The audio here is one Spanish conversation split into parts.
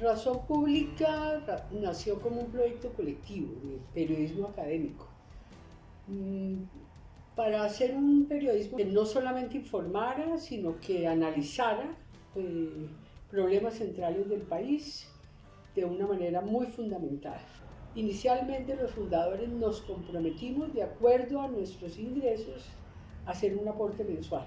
Razón Pública nació como un proyecto colectivo de periodismo académico. Mm, para hacer un periodismo que no solamente informara, sino que analizara eh, problemas centrales del país de una manera muy fundamental. Inicialmente los fundadores nos comprometimos de acuerdo a nuestros ingresos a hacer un aporte mensual.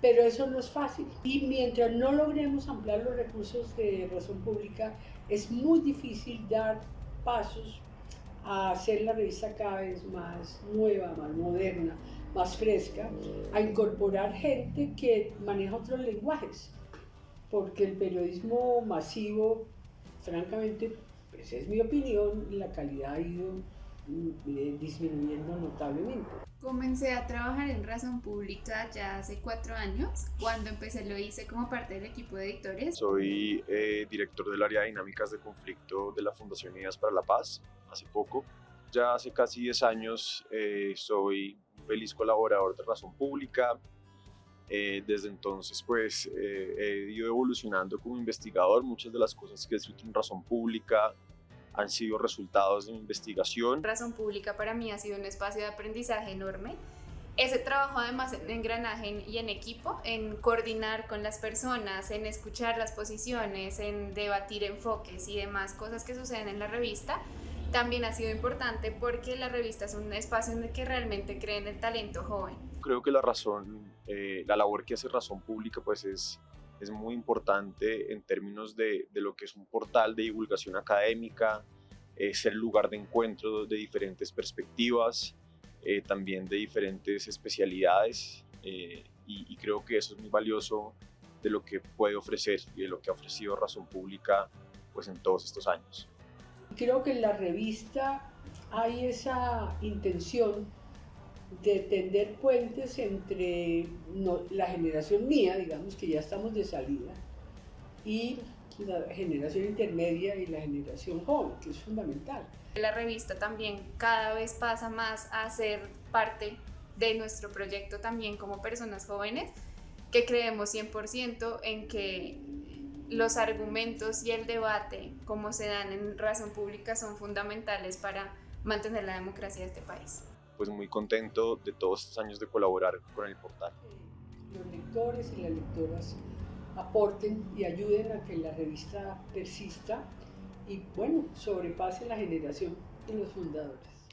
Pero eso no es fácil. Y mientras no logremos ampliar los recursos de razón pública, es muy difícil dar pasos a hacer la revista cada vez más nueva, más moderna, más fresca, a incorporar gente que maneja otros lenguajes, porque el periodismo masivo, francamente, pues es mi opinión, la calidad ha ido disminuyendo notablemente. Comencé a trabajar en Razón Pública ya hace cuatro años. Cuando empecé lo hice como parte del equipo de editores. Soy eh, director del área de dinámicas de conflicto de la Fundación Unidas para la Paz, hace poco. Ya hace casi 10 años eh, soy feliz colaborador de Razón Pública. Eh, desde entonces pues he ido evolucionando como investigador. Muchas de las cosas que he escrito en Razón Pública han sido resultados de mi investigación. Razón Pública para mí ha sido un espacio de aprendizaje enorme. Ese trabajo además en engranaje y en equipo, en coordinar con las personas, en escuchar las posiciones, en debatir enfoques y demás cosas que suceden en la revista, también ha sido importante porque la revista es un espacio en el que realmente creen el talento joven. Creo que la razón, eh, la labor que hace Razón Pública pues es es muy importante en términos de, de, lo que es un portal de divulgación académica, es el lugar de encuentro de diferentes perspectivas, eh, también de diferentes especialidades eh, y, creo que eso es muy valioso de lo que puede ofrecer y de lo que ha ofrecido Razón Pública pues en todos estos años. Creo que en la revista hay esa intención de tender puentes entre la generación mía, digamos que ya estamos de salida, y la generación intermedia y la generación joven, que es fundamental. La revista también cada vez pasa más a ser parte de nuestro proyecto también como personas jóvenes, que creemos 100% en que los argumentos y el debate, como se dan en razón pública, son fundamentales para mantener la democracia de este país pues muy contento de todos estos años de colaborar con el portal. Los lectores y las lectoras aporten y ayuden a que la revista persista y bueno, sobrepase la generación de los fundadores.